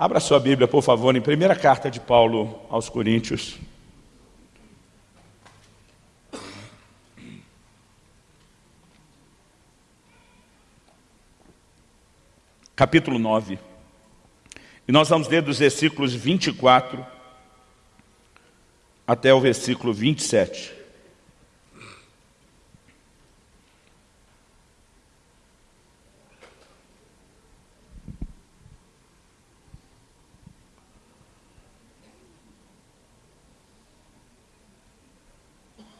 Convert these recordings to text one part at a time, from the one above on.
Abra sua Bíblia, por favor, em primeira carta de Paulo aos Coríntios. Capítulo 9. E nós vamos ler dos versículos 24 até o versículo 27.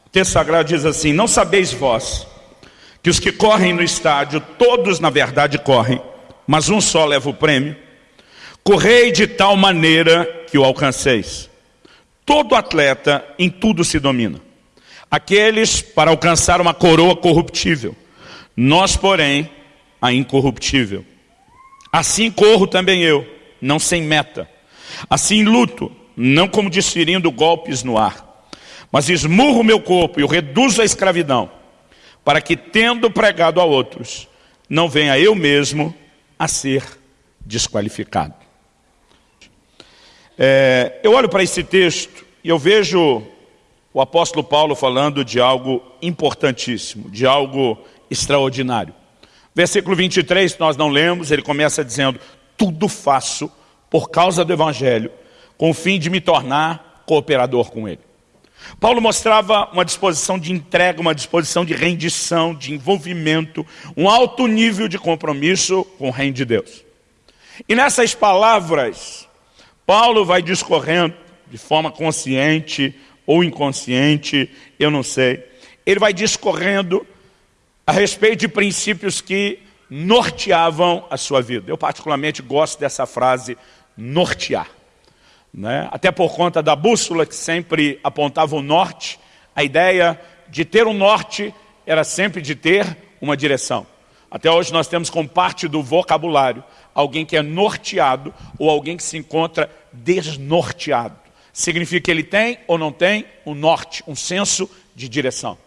O texto sagrado diz assim, não sabeis vós que os que correm no estádio, todos na verdade correm, mas um só leva o prêmio. Correi de tal maneira que o alcanceis. Todo atleta em tudo se domina. Aqueles para alcançar uma coroa corruptível, nós, porém, a incorruptível. Assim corro também eu, não sem meta. Assim luto, não como desferindo golpes no ar mas esmurro o meu corpo e o reduzo à escravidão, para que, tendo pregado a outros, não venha eu mesmo a ser desqualificado. É, eu olho para esse texto e eu vejo o apóstolo Paulo falando de algo importantíssimo, de algo extraordinário. Versículo 23, nós não lemos, ele começa dizendo, tudo faço por causa do Evangelho, com o fim de me tornar cooperador com ele. Paulo mostrava uma disposição de entrega, uma disposição de rendição, de envolvimento, um alto nível de compromisso com o reino de Deus. E nessas palavras, Paulo vai discorrendo de forma consciente ou inconsciente, eu não sei. Ele vai discorrendo a respeito de princípios que norteavam a sua vida. Eu particularmente gosto dessa frase, nortear. Né? Até por conta da bússola que sempre apontava o norte, a ideia de ter um norte era sempre de ter uma direção. Até hoje nós temos como parte do vocabulário alguém que é norteado ou alguém que se encontra desnorteado. Significa que ele tem ou não tem um norte, um senso de direção.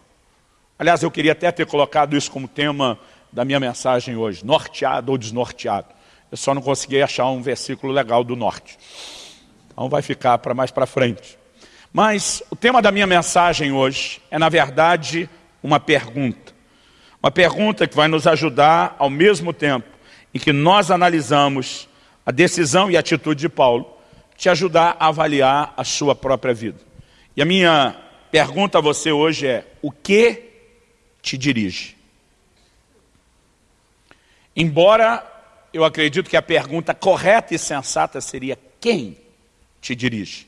Aliás, eu queria até ter colocado isso como tema da minha mensagem hoje, norteado ou desnorteado. Eu só não consegui achar um versículo legal do norte. Então vai ficar para mais para frente. Mas o tema da minha mensagem hoje é, na verdade, uma pergunta. Uma pergunta que vai nos ajudar, ao mesmo tempo em que nós analisamos a decisão e a atitude de Paulo, te ajudar a avaliar a sua própria vida. E a minha pergunta a você hoje é, o que te dirige? Embora eu acredito que a pergunta correta e sensata seria quem te dirige.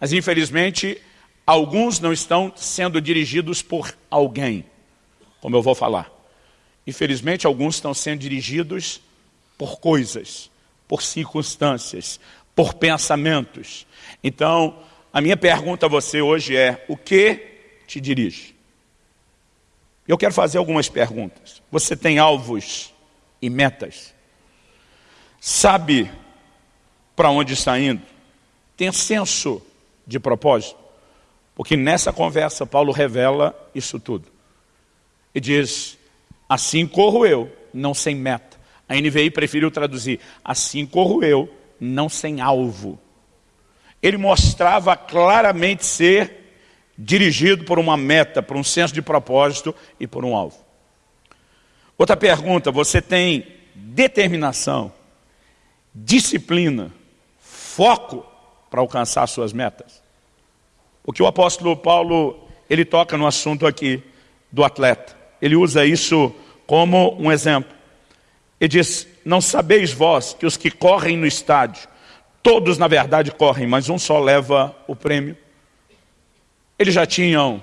Mas infelizmente, alguns não estão sendo dirigidos por alguém, como eu vou falar. Infelizmente, alguns estão sendo dirigidos por coisas, por circunstâncias, por pensamentos. Então, a minha pergunta a você hoje é, o que te dirige? Eu quero fazer algumas perguntas. Você tem alvos e metas? Sabe para onde está indo? Tem senso de propósito. Porque nessa conversa Paulo revela isso tudo. E diz, assim corro eu, não sem meta. A NVI preferiu traduzir, assim corro eu, não sem alvo. Ele mostrava claramente ser dirigido por uma meta, por um senso de propósito e por um alvo. Outra pergunta, você tem determinação, disciplina, foco para alcançar suas metas. Porque o apóstolo Paulo, ele toca no assunto aqui do atleta. Ele usa isso como um exemplo. Ele diz, não sabeis vós que os que correm no estádio, todos na verdade correm, mas um só leva o prêmio. Eles já tinham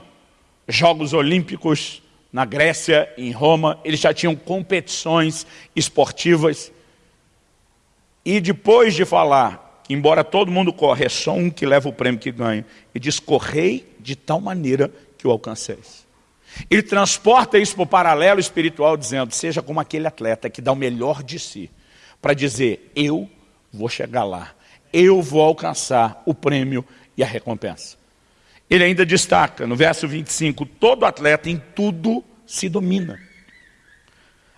Jogos Olímpicos na Grécia, em Roma, eles já tinham competições esportivas. E depois de falar que embora todo mundo corre, é só um que leva o prêmio que ganha. E diz, correi de tal maneira que o alcanceis. Ele transporta isso para o paralelo espiritual, dizendo, seja como aquele atleta que dá o melhor de si, para dizer, eu vou chegar lá, eu vou alcançar o prêmio e a recompensa. Ele ainda destaca, no verso 25, todo atleta em tudo se domina.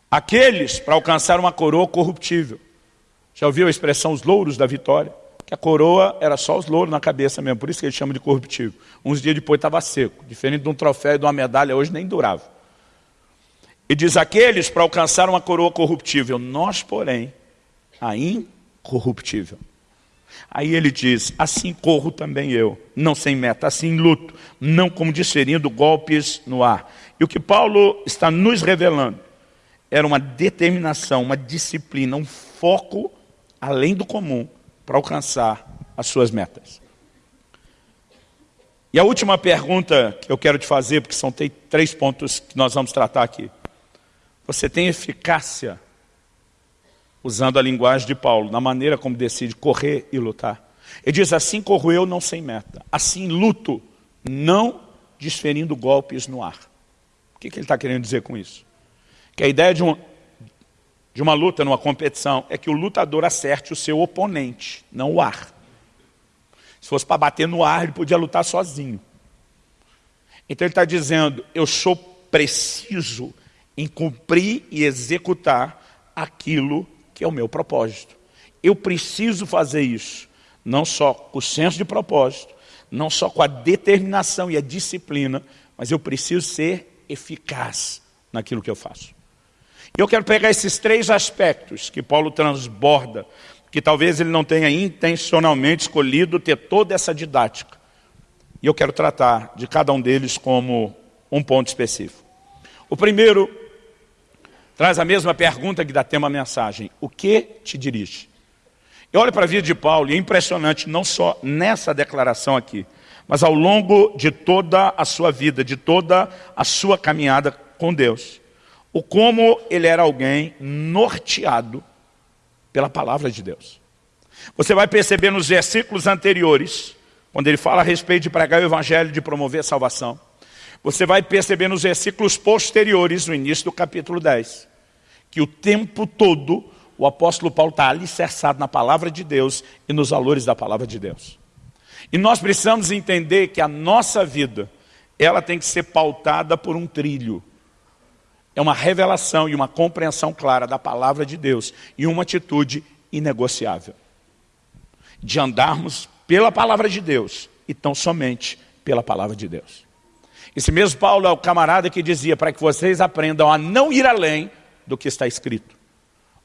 Aqueles para alcançar uma coroa corruptível, Já ouviu a expressão os louros da vitória? Que a coroa era só os louros na cabeça mesmo, por isso que ele chama de corruptível. Uns dias depois estava seco, diferente de um troféu e de uma medalha, hoje nem durava. E diz aqueles para alcançar uma coroa corruptível, nós, porém, a incorruptível. Aí ele diz, assim corro também eu, não sem meta, assim luto, não como desferindo golpes no ar. E o que Paulo está nos revelando era uma determinação, uma disciplina, um foco além do comum para alcançar as suas metas. E a última pergunta que eu quero te fazer, porque são três pontos que nós vamos tratar aqui. Você tem eficácia, usando a linguagem de Paulo, na maneira como decide correr e lutar? Ele diz, assim corro eu, não sem meta. Assim luto, não desferindo golpes no ar. O que, ele está querendo dizer com isso? Que a ideia de, um, de uma luta, numa competição, é que o lutador acerte o seu oponente, não o ar. Se fosse para bater no ar, ele podia lutar sozinho. Então ele está dizendo, eu sou preciso em cumprir e executar aquilo que é o meu propósito. Eu preciso fazer isso, não só com o senso de propósito, não só com a determinação e a disciplina, mas eu preciso ser eficaz naquilo que eu faço. Eu quero pegar esses três aspectos que Paulo transborda, que talvez ele não tenha intencionalmente escolhido ter toda essa didática. E eu quero tratar de cada um deles como um ponto específico. O primeiro traz a mesma pergunta que dá tema à mensagem. O que te dirige? Eu olho para a vida de Paulo e é impressionante, não só nessa declaração aqui, mas ao longo de toda a sua vida, de toda a sua caminhada com Deus. O como ele era alguém norteado pela palavra de Deus. Você vai perceber nos versículos anteriores, quando ele fala a respeito de pregar o evangelho, de promover a salvação. Você vai perceber nos versículos posteriores, no início do capítulo 10, que o tempo todo o apóstolo Paulo está alicerçado na palavra de Deus e nos valores da palavra de Deus. E nós precisamos entender que a nossa vida, ela tem que ser pautada por um trilho. É uma revelação e uma compreensão clara da palavra de Deus e uma atitude inegociável. De andarmos pela palavra de Deus e tão somente pela palavra de Deus. Esse mesmo Paulo é o camarada que dizia para que vocês aprendam a não ir além do que está escrito.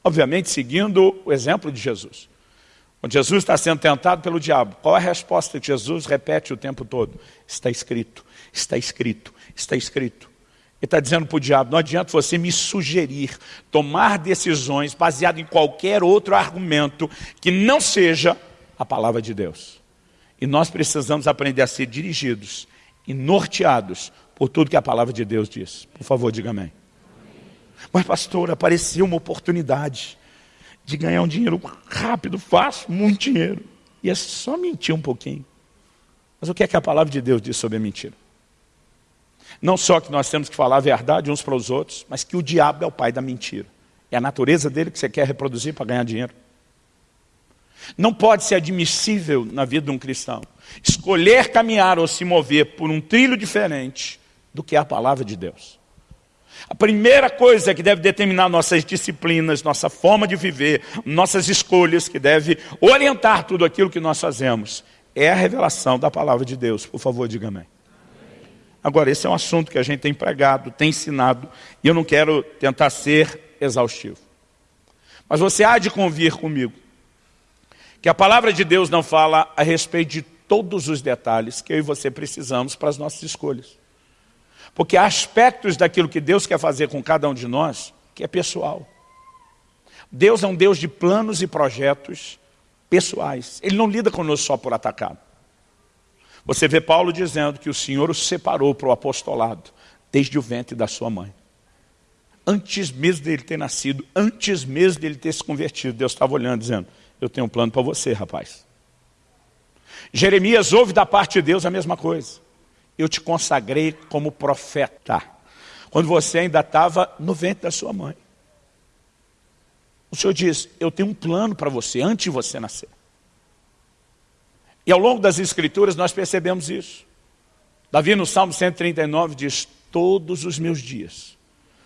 Obviamente seguindo o exemplo de Jesus. Quando Jesus está sendo tentado pelo diabo, qual é a resposta que Jesus repete o tempo todo? Está escrito, está escrito, está escrito. Ele está dizendo para o diabo, não adianta você me sugerir, tomar decisões baseado em qualquer outro argumento que não seja a palavra de Deus. E nós precisamos aprender a ser dirigidos e norteados por tudo que a palavra de Deus diz. Por favor, diga amém. Mas pastor, apareceu uma oportunidade de ganhar um dinheiro rápido, fácil, muito dinheiro. E é só mentir um pouquinho. Mas o que é que a palavra de Deus diz sobre a mentira? Não só que nós temos que falar a verdade uns para os outros, mas que o diabo é o pai da mentira. É a natureza dele que você quer reproduzir para ganhar dinheiro. Não pode ser admissível na vida de um cristão escolher caminhar ou se mover por um trilho diferente do que é a palavra de Deus. A primeira coisa que deve determinar nossas disciplinas, nossa forma de viver, nossas escolhas, que deve orientar tudo aquilo que nós fazemos, é a revelação da palavra de Deus. Por favor, diga amém. Agora, esse é um assunto que a gente tem pregado, tem ensinado, e eu não quero tentar ser exaustivo. Mas você há de convir comigo que a palavra de Deus não fala a respeito de todos os detalhes que eu e você precisamos para as nossas escolhas. Porque há aspectos daquilo que Deus quer fazer com cada um de nós que é pessoal. Deus é um Deus de planos e projetos pessoais. Ele não lida conosco só por atacado. Você vê Paulo dizendo que o Senhor o separou para o apostolado, desde o ventre da sua mãe. Antes mesmo dele ter nascido, antes mesmo dele ter se convertido, Deus estava olhando, dizendo, eu tenho um plano para você, rapaz. Jeremias ouve da parte de Deus a mesma coisa eu te consagrei como profeta. Quando você ainda estava no ventre da sua mãe. O Senhor diz, eu tenho um plano para você, antes de você nascer. E ao longo das escrituras nós percebemos isso. Davi no Salmo 139 diz, todos os meus dias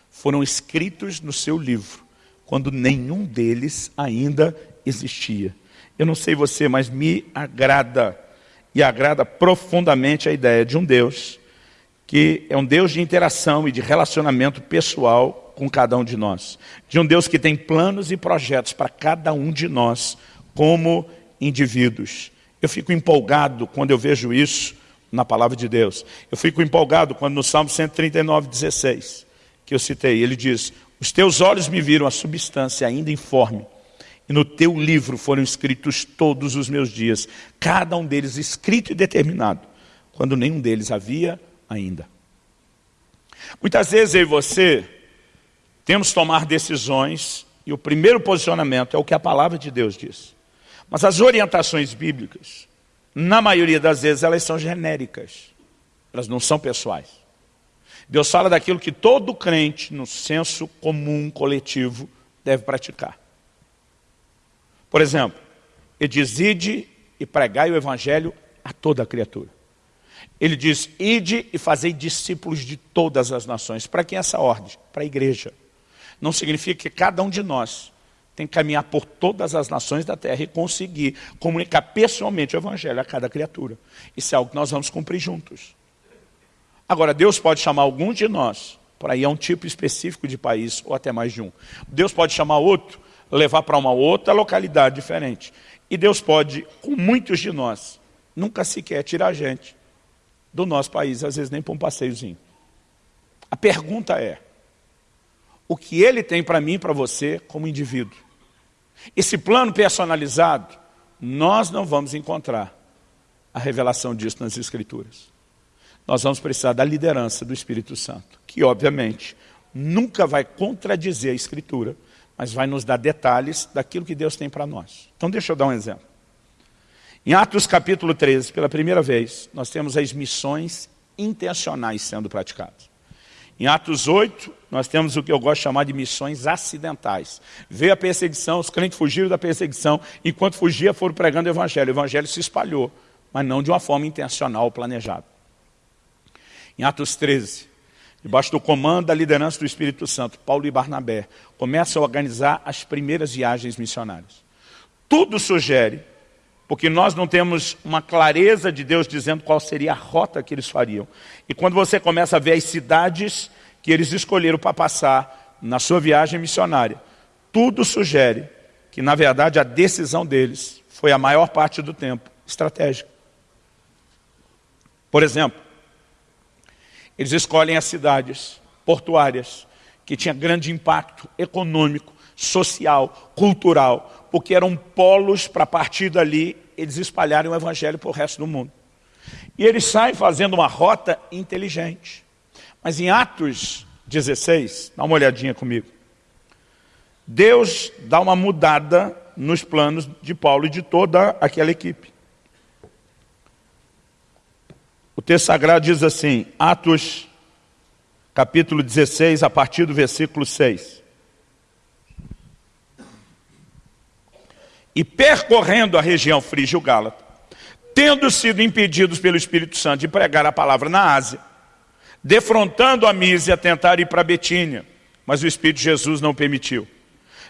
foram escritos no seu livro, quando nenhum deles ainda existia. Eu não sei você, mas me agrada, e agrada profundamente a ideia de um Deus que é um Deus de interação e de relacionamento pessoal com cada um de nós. De um Deus que tem planos e projetos para cada um de nós como indivíduos. Eu fico empolgado quando eu vejo isso na palavra de Deus. Eu fico empolgado quando no Salmo 139, 16, que eu citei, ele diz, os teus olhos me viram a substância ainda informe, e no teu livro foram escritos todos os meus dias, cada um deles escrito e determinado, quando nenhum deles havia ainda. Muitas vezes eu e você temos que tomar decisões, e o primeiro posicionamento é o que a palavra de Deus diz. Mas as orientações bíblicas, na maioria das vezes, elas são genéricas. Elas não são pessoais. Deus fala daquilo que todo crente, no senso comum, coletivo, deve praticar. Por exemplo, ele diz, ide e pregai o evangelho a toda a criatura. Ele diz, ide e fazei discípulos de todas as nações. Para quem é essa ordem? Para a igreja. Não significa que cada um de nós tem que caminhar por todas as nações da terra e conseguir comunicar pessoalmente o evangelho a cada criatura. Isso é algo que nós vamos cumprir juntos. Agora, Deus pode chamar algum de nós, por aí é um tipo específico de país, ou até mais de um. Deus pode chamar outro, levar para uma outra localidade diferente. E Deus pode, com muitos de nós, nunca sequer tirar a gente do nosso país, às vezes nem para um passeiozinho. A pergunta é, o que Ele tem para mim e para você como indivíduo? Esse plano personalizado, nós não vamos encontrar a revelação disso nas Escrituras. Nós vamos precisar da liderança do Espírito Santo, que obviamente nunca vai contradizer a Escritura, mas vai nos dar detalhes daquilo que Deus tem para nós. Então deixa eu dar um exemplo. Em Atos capítulo 13, pela primeira vez, nós temos as missões intencionais sendo praticadas. Em Atos 8, nós temos o que eu gosto de chamar de missões acidentais. Veio a perseguição, os crentes fugiram da perseguição, enquanto fugia foram pregando o evangelho. O evangelho se espalhou, mas não de uma forma intencional ou planejada. Em Atos 13, debaixo do comando da liderança do Espírito Santo, Paulo e Barnabé começam a organizar as primeiras viagens missionárias. Tudo sugere porque nós não temos uma clareza de Deus dizendo qual seria a rota que eles fariam. E quando você começa a ver as cidades que eles escolheram para passar na sua viagem missionária, tudo sugere que, na verdade, a decisão deles foi a maior parte do tempo estratégica. Por exemplo, eles escolhem as cidades portuárias, que tinham grande impacto econômico, social, cultural, porque eram polos para partir dali eles espalharem o evangelho para o resto do mundo. E eles saem fazendo uma rota inteligente. Mas em Atos 16, dá uma olhadinha comigo. Deus dá uma mudada nos planos de Paulo e de toda aquela equipe. O texto sagrado diz assim, Atos capítulo 16, a partir do versículo 6. E percorrendo a região frígio-gálata, tendo sido impedidos pelo Espírito Santo de pregar a palavra na Ásia, defrontando a Mísia, tentaram ir para Betínia, mas o Espírito Jesus não permitiu.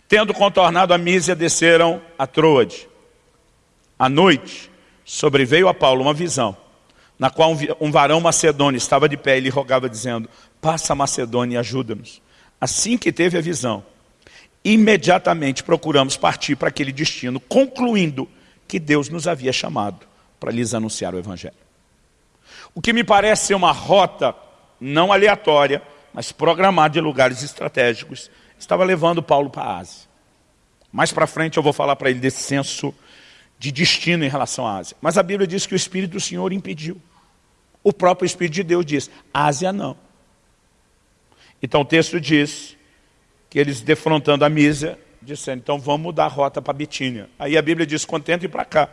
Tendo contornado a Mísia, desceram a Troade. À noite, sobreveio a Paulo uma visão, na qual um varão macedônio estava de pé e lhe rogava, dizendo, passa a Macedônia e ajuda-nos. Assim que teve a visão, imediatamente procuramos partir para aquele destino, concluindo que Deus nos havia chamado para lhes anunciar o Evangelho. O que me parece ser uma rota não aleatória, mas programada de lugares estratégicos, estava levando Paulo para a Ásia. Mais para frente eu vou falar para ele desse senso de destino em relação à Ásia. Mas a Bíblia diz que o Espírito do Senhor impediu. O próprio Espírito de Deus diz, Ásia não. Então o texto diz que eles defrontando a Mísia, disseram, então vamos mudar a rota para Bitínia. Aí a Bíblia diz, contente ir para cá.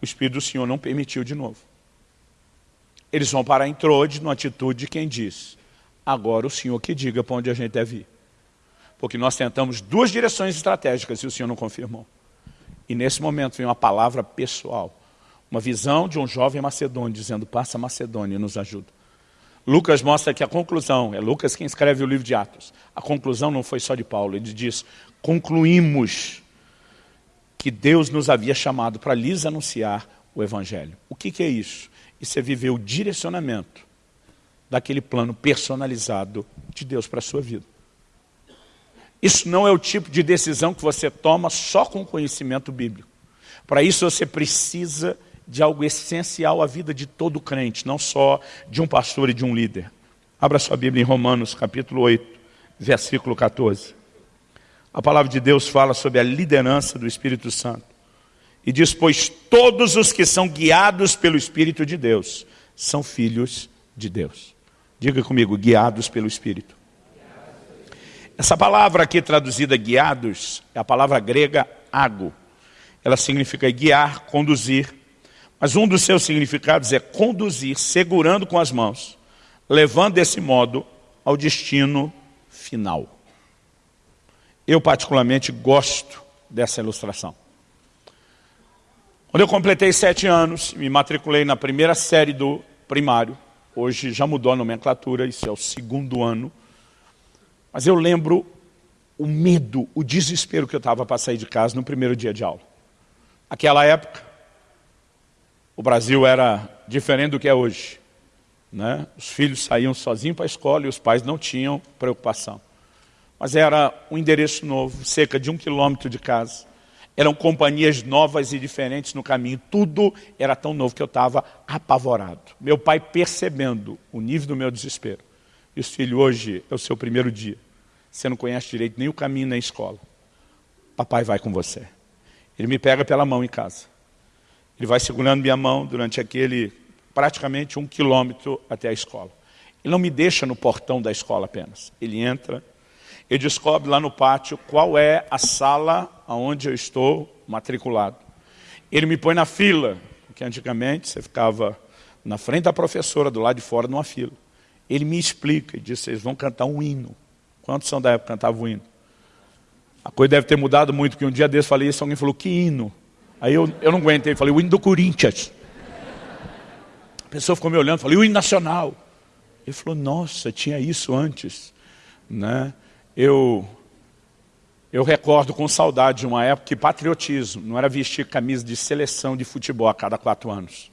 O Espírito do Senhor não permitiu de novo. Eles vão parar em Trode, numa atitude de quem diz, agora o Senhor que diga para onde a gente deve ir. Porque nós tentamos duas direções estratégicas e o Senhor não confirmou. E nesse momento vem uma palavra pessoal, uma visão de um jovem macedônio, dizendo, passa Macedônia e nos ajuda. Lucas mostra que a conclusão, é Lucas quem escreve o livro de Atos, a conclusão não foi só de Paulo, ele diz, concluímos que Deus nos havia chamado para lhes anunciar o Evangelho. O que, que é isso? Isso é viver o direcionamento daquele plano personalizado de Deus para a sua vida. Isso não é o tipo de decisão que você toma só com conhecimento bíblico. Para isso você precisa de algo essencial à vida de todo crente, não só de um pastor e de um líder. Abra sua Bíblia em Romanos, capítulo 8, versículo 14. A palavra de Deus fala sobre a liderança do Espírito Santo. E diz, pois todos os que são guiados pelo Espírito de Deus são filhos de Deus. Diga comigo, guiados pelo Espírito. Essa palavra aqui traduzida guiados é a palavra grega ago. Ela significa guiar, conduzir. Mas um dos seus significados é conduzir, segurando com as mãos, levando desse modo ao destino final. Eu particularmente gosto dessa ilustração. Quando eu completei sete anos, me matriculei na primeira série do primário, hoje já mudou a nomenclatura, isso é o segundo ano, mas eu lembro o medo, o desespero que eu estava para sair de casa no primeiro dia de aula. Aquela época, o Brasil era diferente do que é hoje. Né? Os filhos saíam sozinhos para a escola e os pais não tinham preocupação. Mas era um endereço novo, cerca de um quilômetro de casa. Eram companhias novas e diferentes no caminho. Tudo era tão novo que eu estava apavorado. Meu pai percebendo o nível do meu desespero. E os filhos, hoje é o seu primeiro dia. Você não conhece direito nem o caminho nem a escola. Papai vai com você. Ele me pega pela mão em casa. Ele vai segurando minha mão durante aquele praticamente um quilômetro até a escola. Ele não me deixa no portão da escola apenas. Ele entra, ele descobre lá no pátio qual é a sala onde eu estou matriculado. Ele me põe na fila, porque antigamente você ficava na frente da professora, do lado de fora, numa fila. Ele me explica e diz, vocês vão cantar um hino. Quantos são da época que cantavam o hino? A coisa deve ter mudado muito, porque um dia desse falei isso, alguém falou, que hino? Aí eu, eu não aguentei, falei, o hino do Corinthians. A pessoa ficou me olhando, falei, o hino nacional. Ele falou, nossa, tinha isso antes. Né? Eu, eu recordo com saudade de uma época que patriotismo não era vestir camisa de seleção de futebol a cada quatro anos.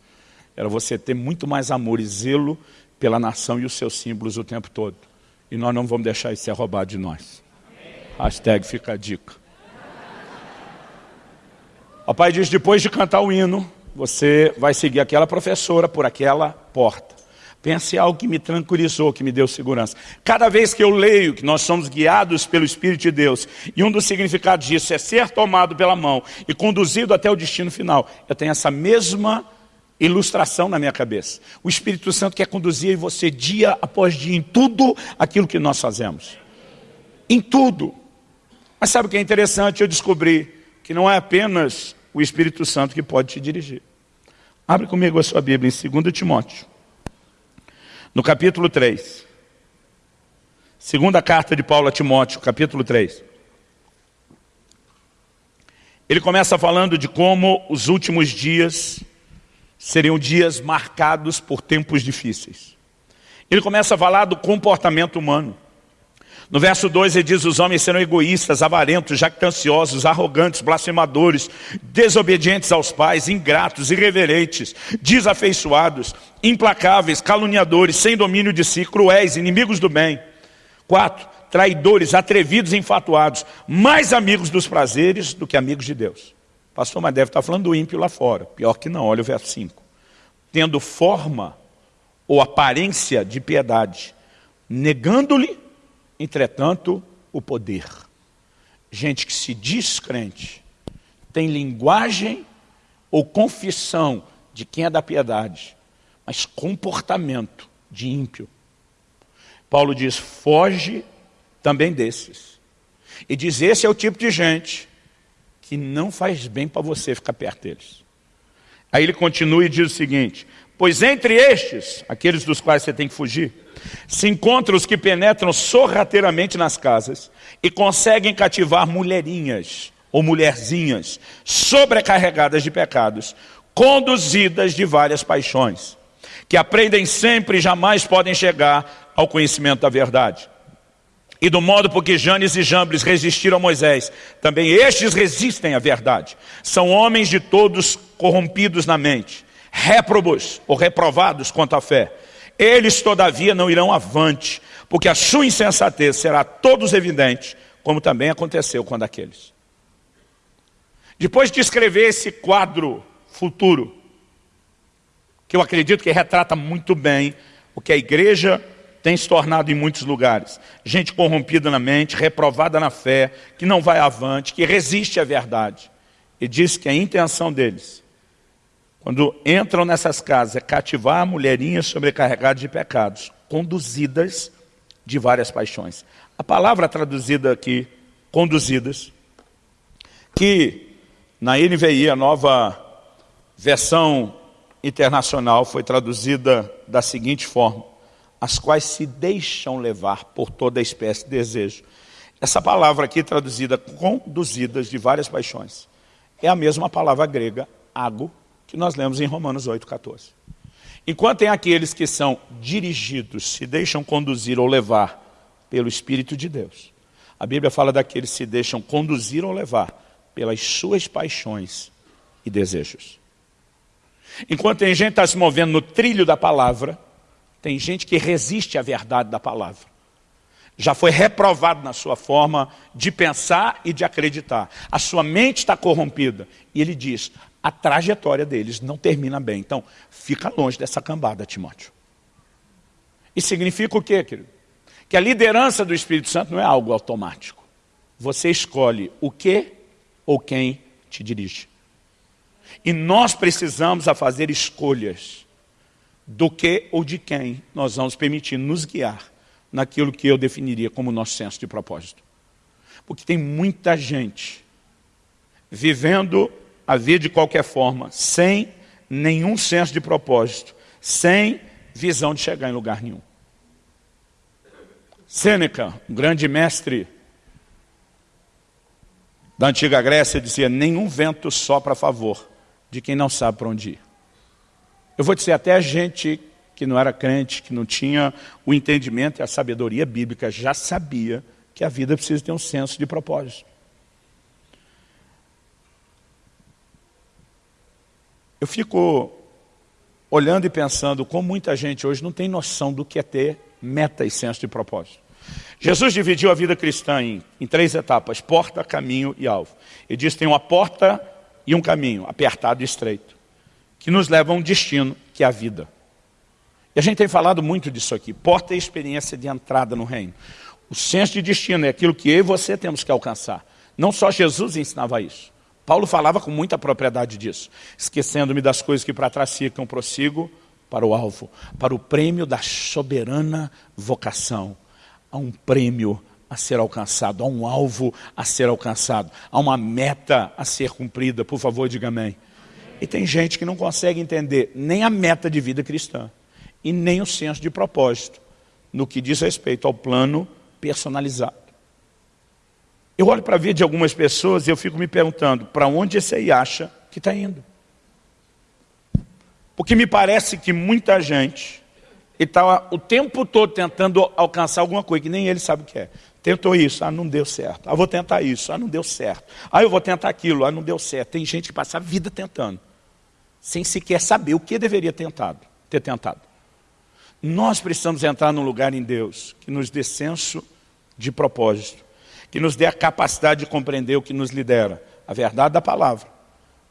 Era você ter muito mais amor e zelo pela nação e os seus símbolos o tempo todo. E nós não vamos deixar isso ser roubado de nós. Hashtag fica a dica. O pai diz, depois de cantar o hino, você vai seguir aquela professora por aquela porta. Pense em algo que me tranquilizou, que me deu segurança. Cada vez que eu leio que nós somos guiados pelo Espírito de Deus, e um dos significados disso é ser tomado pela mão e conduzido até o destino final, eu tenho essa mesma ilustração na minha cabeça. O Espírito Santo quer conduzir você dia após dia em tudo aquilo que nós fazemos. Em tudo. Mas sabe o que é interessante? Eu descobri que não é apenas o Espírito Santo que pode te dirigir. Abre comigo a sua Bíblia em 2 Timóteo. No capítulo 3. Segunda carta de Paulo a Timóteo, capítulo 3. Ele começa falando de como os últimos dias seriam dias marcados por tempos difíceis. Ele começa a falar do comportamento humano. No verso 2 ele diz, os homens serão egoístas, avarentos, jactanciosos, arrogantes, blasfemadores, desobedientes aos pais, ingratos, irreverentes, desafeiçoados, implacáveis, caluniadores, sem domínio de si, cruéis, inimigos do bem. 4. Traidores, atrevidos e infatuados, mais amigos dos prazeres do que amigos de Deus. Pastor, mas deve estar falando do ímpio lá fora. Pior que não, olha o verso 5. Tendo forma ou aparência de piedade, negando-lhe entretanto, o poder. Gente que se diz crente, tem linguagem ou confissão de quem é da piedade, mas comportamento de ímpio. Paulo diz, foge também desses. E diz, esse é o tipo de gente que não faz bem para você ficar perto deles. Aí ele continua e diz o seguinte, pois entre estes, aqueles dos quais você tem que fugir, se encontram os que penetram sorrateiramente nas casas e conseguem cativar mulherinhas ou mulherzinhas sobrecarregadas de pecados, conduzidas de várias paixões, que aprendem sempre e jamais podem chegar ao conhecimento da verdade. E do modo por que Janes e Jambres resistiram a Moisés, também estes resistem à verdade. São homens de todos corrompidos na mente, réprobos ou reprovados quanto à fé. Eles, todavia, não irão avante, porque a sua insensatez será a todos evidente, como também aconteceu com aqueles. Depois de escrever esse quadro futuro, que eu acredito que retrata muito bem o que a igreja tem se tornado em muitos lugares. Gente corrompida na mente, reprovada na fé, que não vai avante, que resiste à verdade. E diz que a intenção deles, quando entram nessas casas, é cativar mulherinhas sobrecarregadas de pecados, conduzidas de várias paixões. A palavra traduzida aqui, conduzidas, que na NVI, a nova versão internacional, foi traduzida da seguinte forma, as quais se deixam levar por toda espécie de desejo. Essa palavra aqui traduzida conduzidas de várias paixões, é a mesma palavra grega, ago, que nós lemos em Romanos 8, 14. Enquanto tem aqueles que são dirigidos, se deixam conduzir ou levar pelo Espírito de Deus. A Bíblia fala daqueles que se deixam conduzir ou levar pelas suas paixões e desejos. Enquanto tem gente que está se movendo no trilho da palavra, tem gente que resiste à verdade da palavra. Já foi reprovado na sua forma de pensar e de acreditar. A sua mente está corrompida. E ele diz, a trajetória deles não termina bem. Então, fica longe dessa cambada, Timóteo. Isso significa o quê, querido? Que a liderança do Espírito Santo não é algo automático. Você escolhe o que ou quem te dirige. E nós precisamos a fazer escolhas do que ou de quem nós vamos permitir nos guiar naquilo que eu definiria como nosso senso de propósito. Porque tem muita gente vivendo a vida de qualquer forma, sem nenhum senso de propósito, sem visão de chegar em lugar nenhum. Sêneca, um grande mestre da antiga Grécia, dizia, nenhum vento sopra a favor de quem não sabe para onde ir. Eu vou dizer, até a gente que não era crente, que não tinha o entendimento e a sabedoria bíblica, já sabia que a vida precisa ter um senso de propósito. Eu fico olhando e pensando como muita gente hoje não tem noção do que é ter meta e senso de propósito. Jesus dividiu a vida cristã em, em três etapas, porta, caminho e alvo. Ele diz tem uma porta e um caminho, apertado e estreito que nos leva a um destino, que é a vida. E a gente tem falado muito disso aqui. Porta é experiência de entrada no reino. O senso de destino é aquilo que eu e você temos que alcançar. Não só Jesus ensinava isso. Paulo falava com muita propriedade disso. Esquecendo-me das coisas que para trás ficam, prossigo para o alvo, para o prêmio da soberana vocação. Há um prêmio a ser alcançado, há um alvo a ser alcançado, há uma meta a ser cumprida. Por favor, diga amém. E tem gente que não consegue entender nem a meta de vida cristã e nem o senso de propósito no que diz respeito ao plano personalizado. Eu olho para a vida de algumas pessoas e eu fico me perguntando para onde esse aí acha que está indo. Porque me parece que muita gente está o tempo todo tentando alcançar alguma coisa que nem ele sabe o que é. Tentou isso, ah, não deu certo. Ah, vou tentar isso, ah, não deu certo. Ah, eu vou tentar aquilo, ah, não deu certo. Tem gente que passa a vida tentando, sem sequer saber o que deveria tentado, ter tentado. Nós precisamos entrar num lugar em Deus que nos dê senso de propósito, que nos dê a capacidade de compreender o que nos lidera, a verdade da palavra,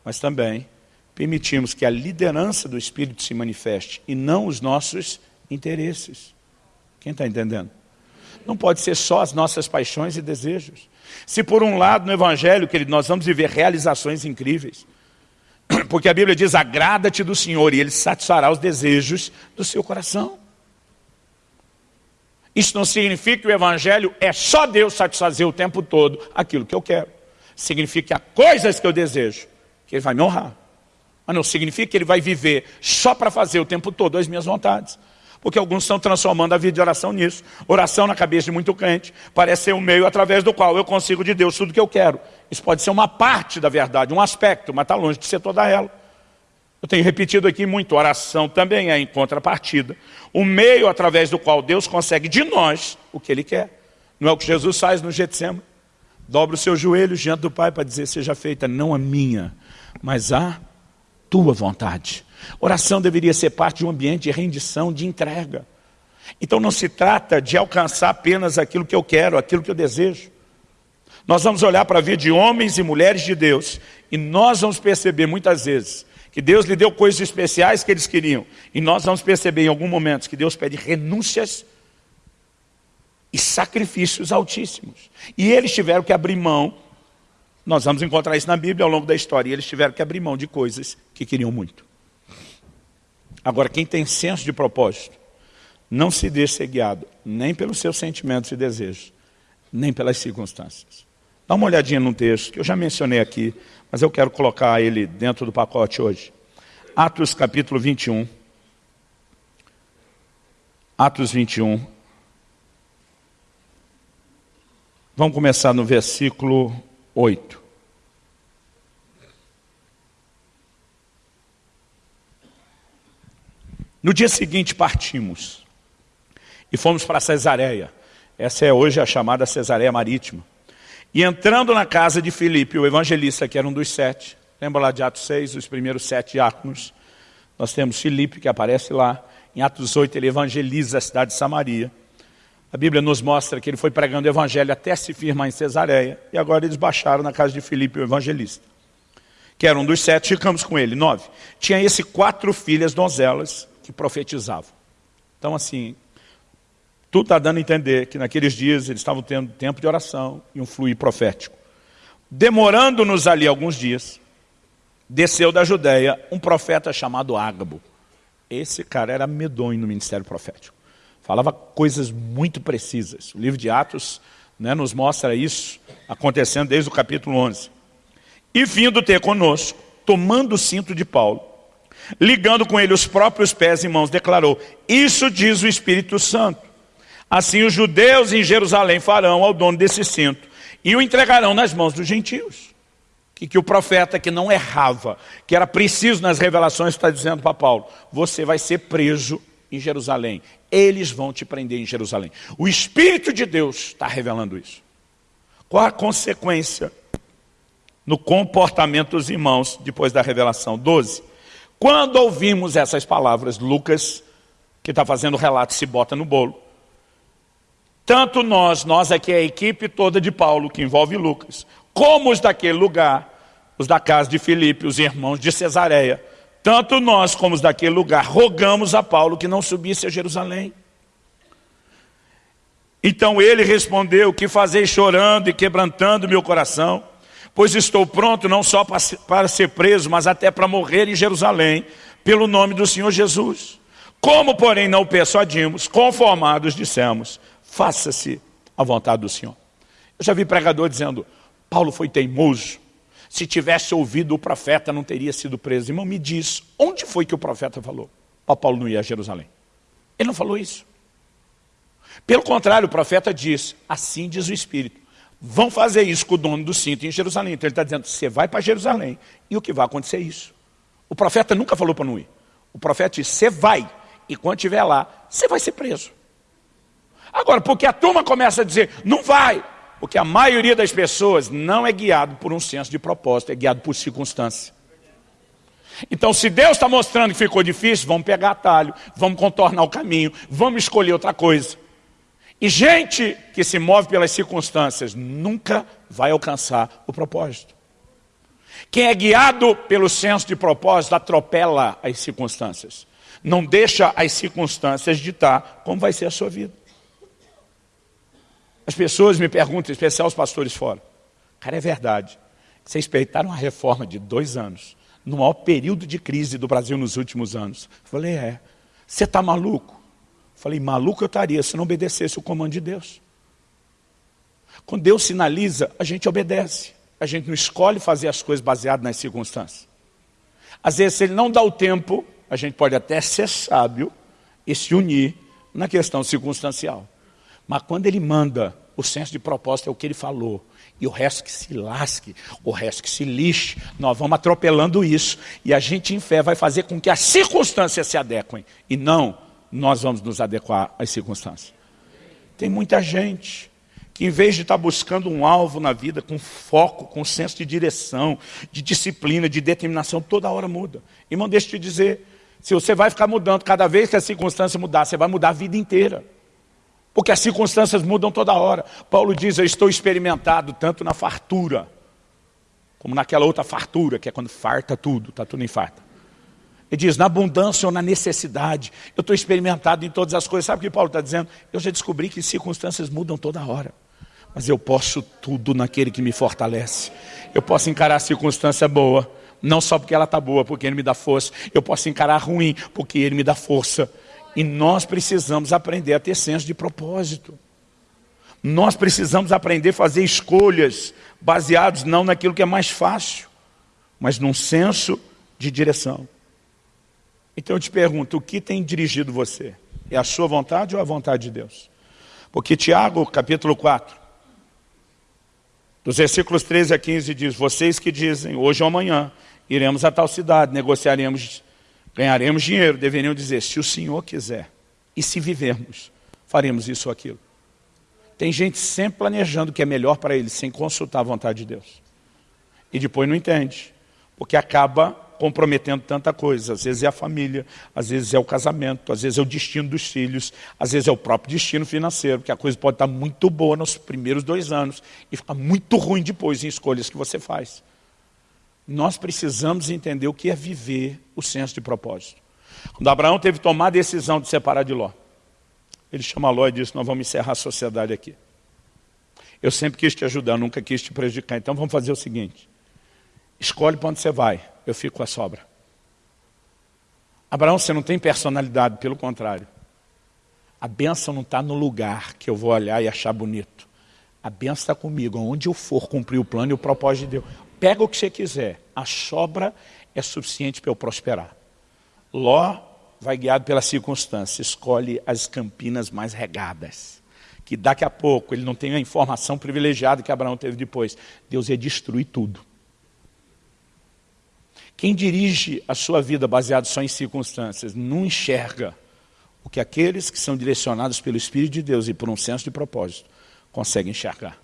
mas também permitimos que a liderança do Espírito se manifeste e não os nossos interesses. Quem está entendendo? Não pode ser só as nossas paixões e desejos. Se por um lado no Evangelho, querido, nós vamos viver realizações incríveis, porque a Bíblia diz, agrada-te do Senhor e Ele satisfará os desejos do seu coração. Isso não significa que o Evangelho é só Deus satisfazer o tempo todo aquilo que eu quero. Significa que há coisas que eu desejo, que Ele vai me honrar. Mas não significa que Ele vai viver só para fazer o tempo todo as minhas vontades porque alguns estão transformando a vida de oração nisso. Oração na cabeça de muito crente, parece ser um meio através do qual eu consigo de Deus tudo que eu quero. Isso pode ser uma parte da verdade, um aspecto, mas está longe de ser toda ela. Eu tenho repetido aqui muito, oração também é em contrapartida. O meio através do qual Deus consegue de nós o que Ele quer. Não é o que Jesus faz no Getsemane? Dobra os seus joelhos diante do Pai para dizer, seja feita não a minha, mas a tua vontade. Oração deveria ser parte de um ambiente de rendição, de entrega. Então não se trata de alcançar apenas aquilo que eu quero, aquilo que eu desejo. Nós vamos olhar para a vida de homens e mulheres de Deus e nós vamos perceber muitas vezes que Deus lhe deu coisas especiais que eles queriam. E nós vamos perceber em algum momento que Deus pede renúncias e sacrifícios altíssimos. E eles tiveram que abrir mão, nós vamos encontrar isso na Bíblia ao longo da história, e eles tiveram que abrir mão de coisas que queriam muito. Agora, quem tem senso de propósito, não se deixe ser guiado, nem pelos seus sentimentos e desejos, nem pelas circunstâncias. Dá uma olhadinha no texto, que eu já mencionei aqui, mas eu quero colocar ele dentro do pacote hoje. Atos capítulo 21. Atos 21. Vamos começar no versículo 8. No dia seguinte partimos e fomos para Cesareia. Essa é hoje a chamada Cesareia Marítima. E entrando na casa de Filipe, o evangelista, que era um dos sete, lembra lá de Atos 6, os primeiros sete diáconos, nós temos Filipe, que aparece lá, em Atos 8 ele evangeliza a cidade de Samaria. A Bíblia nos mostra que ele foi pregando o evangelho até se firmar em Cesareia, e agora eles baixaram na casa de Filipe, o evangelista. Que era um dos sete, ficamos com ele, nove. Tinha esse quatro filhas donzelas que profetizavam. Então assim, tudo está dando a entender que naqueles dias eles estavam tendo tempo de oração e um fluir profético. Demorando-nos ali alguns dias, desceu da Judéia um profeta chamado Ágabo. Esse cara era medonho no ministério profético. Falava coisas muito precisas. O livro de Atos né, nos mostra isso acontecendo desde o capítulo 11. E vindo ter conosco, tomando o cinto de Paulo, ligando com ele os próprios pés e mãos, declarou, isso diz o Espírito Santo Assim os judeus em Jerusalém farão ao dono desse cinto e o entregarão nas mãos dos gentios. Que, que o profeta que não errava, que era preciso nas revelações, está dizendo para Paulo, você vai ser preso em Jerusalém. Eles vão te prender em Jerusalém. O Espírito de Deus está revelando isso. Qual a consequência no comportamento dos irmãos depois da revelação? 12. Quando ouvimos essas palavras, Lucas, que está fazendo o relato, se bota no bolo. Tanto nós, nós aqui é a equipe toda de Paulo, que envolve Lucas, como os daquele lugar, os da casa de Filipe, os irmãos de Cesareia, tanto nós como os daquele lugar, rogamos a Paulo que não subisse a Jerusalém. Então ele respondeu, que fazei chorando e quebrantando meu coração, pois estou pronto não só para ser preso, mas até para morrer em Jerusalém, pelo nome do Senhor Jesus. Como, porém, não o persuadimos, conformados dissemos, faça-se a vontade do Senhor. Eu já vi pregador dizendo, Paulo foi teimoso, se tivesse ouvido o profeta não teria sido preso. Irmão, me diz, onde foi que o profeta falou? Para Paulo não ir a Jerusalém. Ele não falou isso. Pelo contrário, o profeta diz, assim diz o Espírito, vão fazer isso com o dono do cinto em Jerusalém. Então ele está dizendo, você vai para Jerusalém e o que vai acontecer é isso. O profeta nunca falou para não ir. O profeta disse, você vai e quando estiver lá, você vai ser preso. Agora, porque a turma começa a dizer, não vai, porque a maioria das pessoas não é guiado por um senso de propósito, é guiado por circunstância. Então, se Deus está mostrando que ficou difícil, vamos pegar atalho, vamos contornar o caminho, vamos escolher outra coisa. E gente que se move pelas circunstâncias nunca vai alcançar o propósito. Quem é guiado pelo senso de propósito atropela as circunstâncias. Não deixa as circunstâncias ditar como vai ser a sua vida. As pessoas me perguntam, em especial os pastores fora. Cara, é verdade. Vocês peitaram uma reforma de dois anos, no maior período de crise do Brasil nos últimos anos. Eu falei, é. Você está maluco? Eu falei, maluco eu estaria se não obedecesse o comando de Deus. Quando Deus sinaliza, a gente obedece. A gente não escolhe fazer as coisas baseadas nas circunstâncias. Às vezes, se ele não dá o tempo, a gente pode até ser sábio e se unir na questão circunstancial. Mas quando ele manda, o senso de propósito é o que ele falou. E o resto que se lasque, o resto que se lixe, nós vamos atropelando isso. E a gente em fé vai fazer com que as circunstâncias se adequem. E não nós vamos nos adequar às circunstâncias. Tem muita gente que em vez de estar buscando um alvo na vida com foco, com senso de direção, de disciplina, de determinação, toda hora muda. Irmão, deixa eu te dizer, se você vai ficar mudando cada vez que a circunstância mudar, você vai mudar a vida inteira. Porque as circunstâncias mudam toda hora. Paulo diz, eu estou experimentado tanto na fartura, como naquela outra fartura, que é quando farta tudo, está tudo em farta. Ele diz, na abundância ou na necessidade, eu estou experimentado em todas as coisas. Sabe o que Paulo está dizendo? Eu já descobri que circunstâncias mudam toda hora. Mas eu posso tudo naquele que me fortalece. Eu posso encarar a circunstância boa, não só porque ela está boa, porque ele me dá força. Eu posso encarar ruim, porque ele me dá força. E nós precisamos aprender a ter senso de propósito. Nós precisamos aprender a fazer escolhas baseadas não naquilo que é mais fácil, mas num senso de direção. Então eu te pergunto, o que tem dirigido você? É a sua vontade ou a vontade de Deus? Porque Tiago, capítulo 4, dos versículos 13 a 15 diz, vocês que dizem, hoje ou amanhã, iremos a tal cidade, negociaremos, ganharemos dinheiro, deveriam dizer, se o Senhor quiser, e se vivermos, faremos isso ou aquilo. Tem gente sempre planejando o que é melhor para ele, sem consultar a vontade de Deus. E depois não entende, porque acaba comprometendo tanta coisa. Às vezes é a família, às vezes é o casamento, às vezes é o destino dos filhos, às vezes é o próprio destino financeiro, porque a coisa pode estar muito boa nos primeiros dois anos e ficar muito ruim depois em escolhas que você faz. Nós precisamos entender o que é viver o senso de propósito. Quando Abraão teve que tomar a decisão de separar de Ló, ele chama Ló e disse, nós vamos encerrar a sociedade aqui. Eu sempre quis te ajudar, nunca quis te prejudicar, então vamos fazer o seguinte, escolhe para onde você vai, eu fico com a sobra. Abraão, você não tem personalidade, pelo contrário. A benção não está no lugar que eu vou olhar e achar bonito. A benção está comigo, onde eu for cumprir o plano e o propósito de Deus. Pega o que você quiser, a sobra é suficiente para eu prosperar. Ló vai guiado pela circunstância, escolhe as campinas mais regadas. Que daqui a pouco ele não tem a informação privilegiada que Abraão teve depois. Deus ia destruir tudo. Quem dirige a sua vida baseado só em circunstâncias não enxerga o que aqueles que são direcionados pelo Espírito de Deus e por um senso de propósito conseguem enxergar.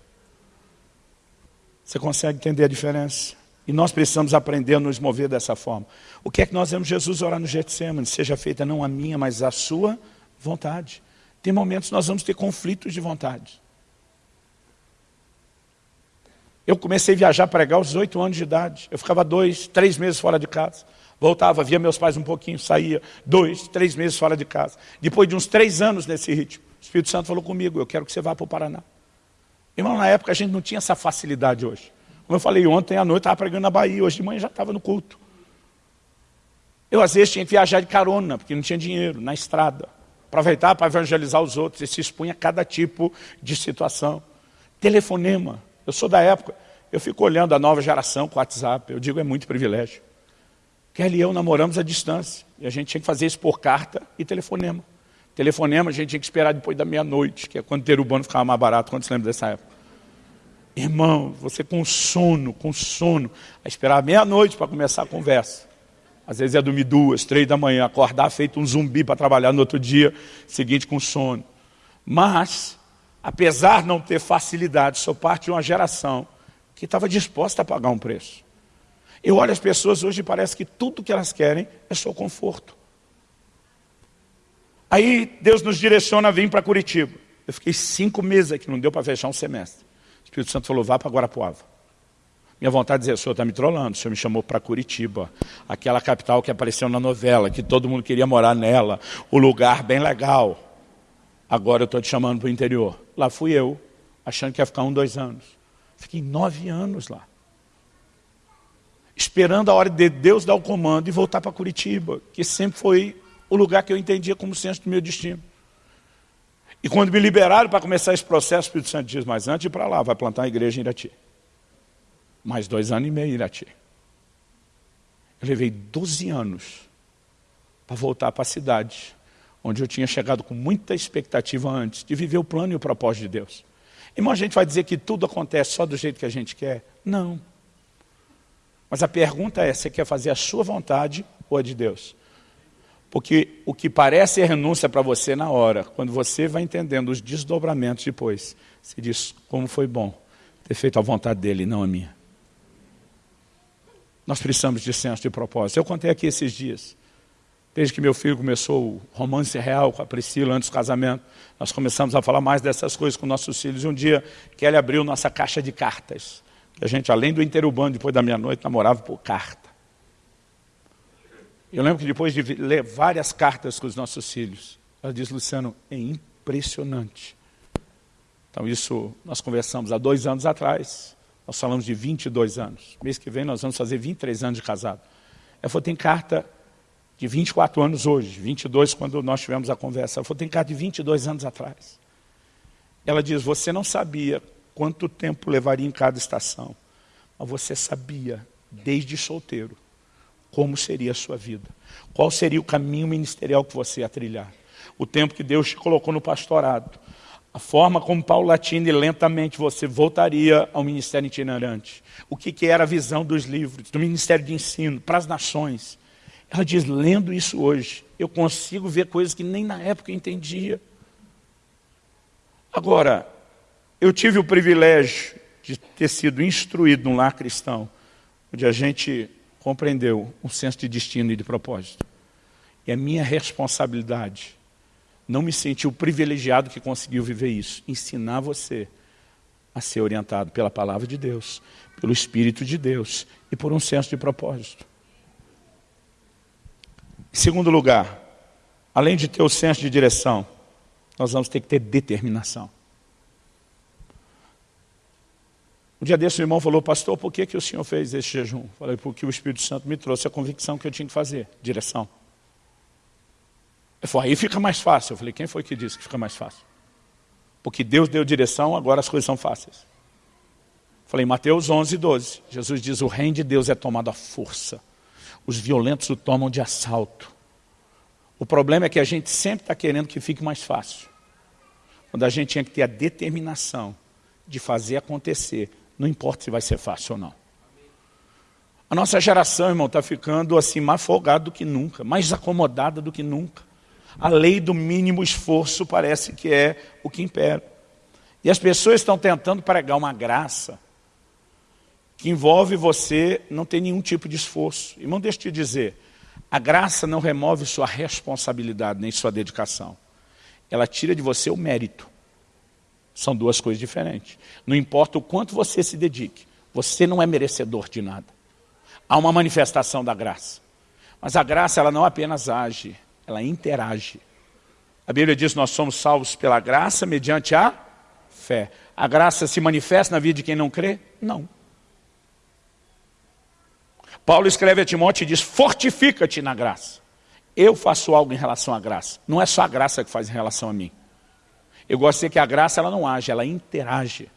Você consegue entender a diferença? E nós precisamos aprender a nos mover dessa forma. O que é que nós vemos Jesus orar no Getsemane? Seja feita não a minha, mas a sua vontade. Tem momentos que nós vamos ter conflitos de vontade. Eu comecei a viajar pregar aos oito anos de idade. Eu ficava dois, três meses fora de casa. Voltava, via meus pais um pouquinho, saía dois, três meses fora de casa. Depois de uns três anos nesse ritmo, o Espírito Santo falou comigo, eu quero que você vá para o Paraná. Irmão, na época a gente não tinha essa facilidade hoje. Como eu falei ontem à noite, estava pregando na Bahia, hoje de manhã já estava no culto. Eu às vezes tinha que viajar de carona, porque não tinha dinheiro, na estrada. Aproveitar para evangelizar os outros, e se expunha a cada tipo de situação. Telefonema. Eu sou da época, eu fico olhando a nova geração com o WhatsApp, eu digo é muito privilégio. Kelly e eu namoramos à distância, e a gente tinha que fazer isso por carta e telefonema. Telefonema a gente tinha que esperar depois da meia-noite, que é quando ter urbano ficava mais barato, quando você lembra dessa época? Irmão, você com sono, com sono, a esperar meia-noite para começar a conversa. Às vezes é dormir duas, três da manhã, acordar feito um zumbi para trabalhar no outro dia seguinte com sono. Mas apesar de não ter facilidade, sou parte de uma geração que estava disposta a pagar um preço. Eu olho as pessoas hoje e parece que tudo que elas querem é só conforto. Aí Deus nos direciona a vir para Curitiba. Eu fiquei cinco meses aqui, não deu para fechar um semestre. O Espírito Santo falou, vá para Guarapuava. Minha vontade de dizer, o senhor está me trollando, o senhor me chamou para Curitiba, aquela capital que apareceu na novela, que todo mundo queria morar nela, o lugar bem legal. Agora eu estou te chamando para o interior. Lá fui eu, achando que ia ficar um, dois anos. Fiquei nove anos lá. Esperando a hora de Deus dar o comando e voltar para Curitiba, que sempre foi o lugar que eu entendia como centro do meu destino. E quando me liberaram para começar esse processo, o Espírito Santo diz, mas antes de ir para lá, vai plantar uma igreja em Irati. Mais dois anos e meio em Irati. Eu levei 12 anos para voltar para a cidade onde eu tinha chegado com muita expectativa antes, de viver o plano e o propósito de Deus. Irmão, a gente vai dizer que tudo acontece só do jeito que a gente quer? Não. Mas a pergunta é, você quer fazer a sua vontade ou a de Deus? Porque o que parece renúncia para você na hora, quando você vai entendendo os desdobramentos depois, você diz, como foi bom ter feito a vontade dele, não a minha. Nós precisamos de senso de propósito. Eu contei aqui esses dias. Desde que meu filho começou o romance real com a Priscila antes do casamento, nós começamos a falar mais dessas coisas com nossos filhos. E um dia, Kelly abriu nossa caixa de cartas. A gente, além do interurbano, depois da meia-noite, namorava por carta. Eu lembro que depois de ler várias cartas com os nossos filhos, ela disse, Luciano, é impressionante. Então isso nós conversamos há dois anos atrás, nós falamos de 22 anos. Mês que vem nós vamos fazer 23 anos de casado. Ela falou, tem carta de 24 anos hoje, 22 quando nós tivemos a conversa. Ela falou, tem carta de 22 anos atrás. Ela diz, você não sabia quanto tempo levaria em cada estação, mas você sabia, desde solteiro, como seria a sua vida. Qual seria o caminho ministerial que você ia trilhar. O tempo que Deus te colocou no pastorado. A forma como paulatina e lentamente você voltaria ao ministério itinerante. O que, que era a visão dos livros, do ministério de ensino, para as nações. Ela diz, lendo isso hoje, eu consigo ver coisas que nem na época eu entendia. Agora, eu tive o privilégio de ter sido instruído num lar cristão, onde a gente compreendeu um senso de destino e de propósito. E a minha responsabilidade, não me sentir o privilegiado que conseguiu viver isso, ensinar você a ser orientado pela palavra de Deus, pelo Espírito de Deus e por um senso de propósito. Em segundo lugar, além de ter o senso de direção, nós vamos ter que ter determinação. Um dia desse o irmão falou, pastor, por que, que o senhor fez esse jejum? Falei, porque o Espírito Santo me trouxe a convicção que eu tinha que fazer, direção. Ele falou, aí fica mais fácil. Eu falei, quem foi que disse que fica mais fácil? Porque Deus deu direção, agora as coisas são fáceis. Falei, Mateus 11, 12. Jesus diz, o reino de Deus é tomado à força. Os violentos o tomam de assalto. O problema é que a gente sempre está querendo que fique mais fácil. Quando a gente tinha que ter a determinação de fazer acontecer não importa se vai ser fácil ou não. A nossa geração, irmão, está ficando assim mais folgada do que nunca, mais acomodada do que nunca. A lei do mínimo esforço parece que é o que impera. E as pessoas estão tentando pregar uma graça que envolve você não ter nenhum tipo de esforço. Irmão, deixa eu te dizer, a graça não remove sua responsabilidade, nem sua dedicação. Ela tira de você o mérito. São duas coisas diferentes. Não importa o quanto você se dedique, você não é merecedor de nada. Há uma manifestação da graça. Mas a graça ela não apenas age, ela interage. A Bíblia diz nós somos salvos pela graça mediante a fé. A graça se manifesta na vida de quem não crê? Não. Paulo escreve a Timóteo e diz, fortifica-te na graça. Eu faço algo em relação à graça. Não é só a graça que faz em relação a mim. Eu gosto de dizer que a graça ela não age, ela interage.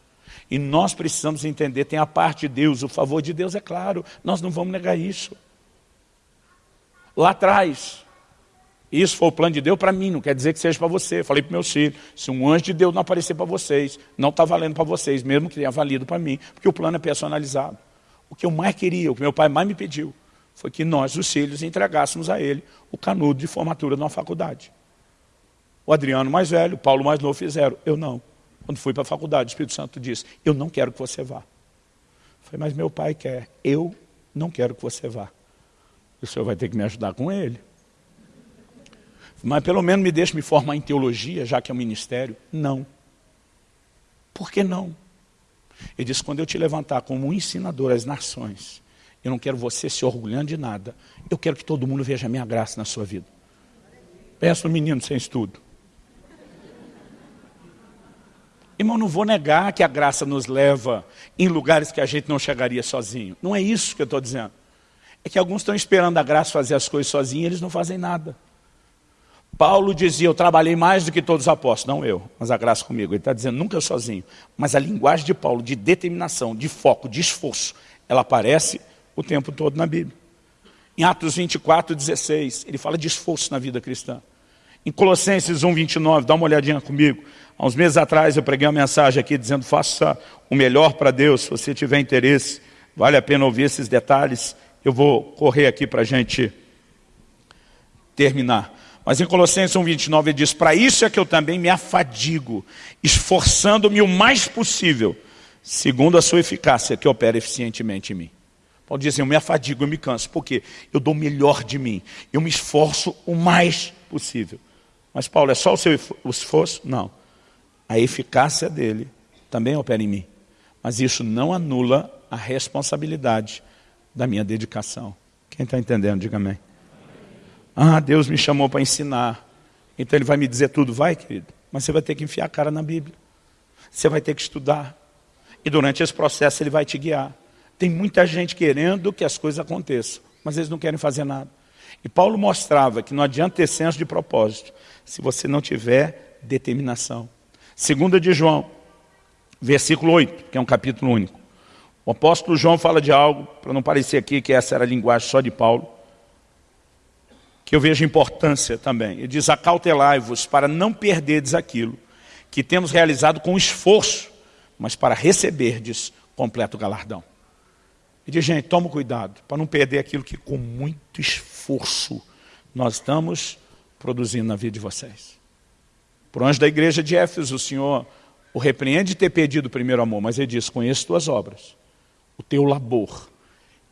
E nós precisamos entender, tem a parte de Deus, o favor de Deus é claro, nós não vamos negar isso. Lá atrás, isso foi o plano de Deus para mim, não quer dizer que seja para você. Falei para meus filhos, se um anjo de Deus não aparecer para vocês, não está valendo para vocês, mesmo que tenha valido para mim, porque o plano é personalizado. O que eu mais queria, o que meu pai mais me pediu, foi que nós, os filhos, entregássemos a ele o canudo de formatura de uma faculdade. O Adriano mais velho, o Paulo mais novo fizeram. Eu não. Quando fui para a faculdade, o Espírito Santo disse, eu não quero que você vá. Eu falei, mas meu pai quer. Eu não quero que você vá. O senhor vai ter que me ajudar com ele. Mas pelo menos me deixe me formar em teologia, já que é um ministério. Não. Por que não? Ele disse, quando eu te levantar como um ensinador às nações, eu não quero você se orgulhando de nada. Eu quero que todo mundo veja a minha graça na sua vida. Pensa no menino sem estudo. Irmão, não vou negar que a graça nos leva em lugares que a gente não chegaria sozinho. Não é isso que eu estou dizendo. É que alguns estão esperando a graça fazer as coisas sozinhos e eles não fazem nada. Paulo dizia, eu trabalhei mais do que todos os apóstolos. Não eu, mas a graça comigo. Ele está dizendo, nunca sozinho. Mas a linguagem de Paulo, de determinação, de foco, de esforço, ela aparece o tempo todo na Bíblia. Em Atos 24, 16, ele fala de esforço na vida cristã. Em Colossenses 1, 29, dá uma olhadinha comigo. Há uns meses atrás eu preguei uma mensagem aqui dizendo faça o melhor para Deus, se você tiver interesse, vale a pena ouvir esses detalhes. Eu vou correr aqui para a gente terminar. Mas em Colossenses 1,29 ele diz, para isso é que eu também me afadigo, esforçando-me o mais possível, segundo a sua eficácia que opera eficientemente em mim. Paulo diz assim, eu me afadigo, eu me canso, porque eu dou o melhor de mim, eu me esforço o mais possível. Mas Paulo, é só o seu esforço? Não. A eficácia dele também opera em mim. Mas isso não anula a responsabilidade da minha dedicação. Quem está entendendo, diga amém. Ah, Deus me chamou para ensinar. Então Ele vai me dizer tudo. Vai, querido. Mas você vai ter que enfiar a cara na Bíblia. Você vai ter que estudar. E durante esse processo Ele vai te guiar. Tem muita gente querendo que as coisas aconteçam, mas eles não querem fazer nada. E Paulo mostrava que não adianta ter senso de propósito se você não tiver determinação. Segunda de João, versículo 8, que é um capítulo único. O apóstolo João fala de algo, para não parecer aqui que essa era a linguagem só de Paulo, que eu vejo importância também. Ele diz, acautelai-vos para não perderdes aquilo que temos realizado com esforço, mas para receberdes completo galardão. E diz, gente, toma cuidado, para não perder aquilo que com muito esforço nós estamos produzindo na vida de vocês. Por anjo da igreja de Éfeso, o Senhor o repreende de ter perdido o primeiro amor, mas ele diz, conheço tuas obras, o teu labor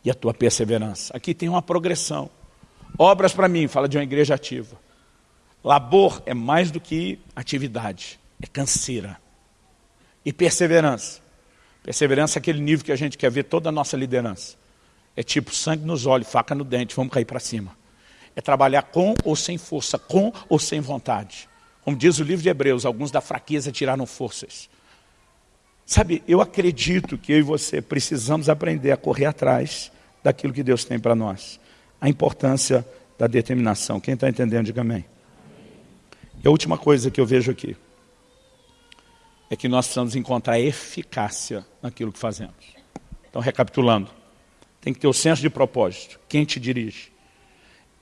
e a tua perseverança. Aqui tem uma progressão. Obras para mim, fala de uma igreja ativa. Labor é mais do que atividade, é canseira. E perseverança. Perseverança é aquele nível que a gente quer ver toda a nossa liderança. É tipo sangue nos olhos, faca no dente, vamos cair para cima. É trabalhar com ou sem força, com ou sem vontade. Como diz o livro de Hebreus, alguns da fraqueza tiraram forças. Sabe, eu acredito que eu e você precisamos aprender a correr atrás daquilo que Deus tem para nós. A importância da determinação. Quem está entendendo, diga amém. E a última coisa que eu vejo aqui é que nós precisamos encontrar eficácia naquilo que fazemos. Então, recapitulando, tem que ter o senso de propósito. Quem te dirige?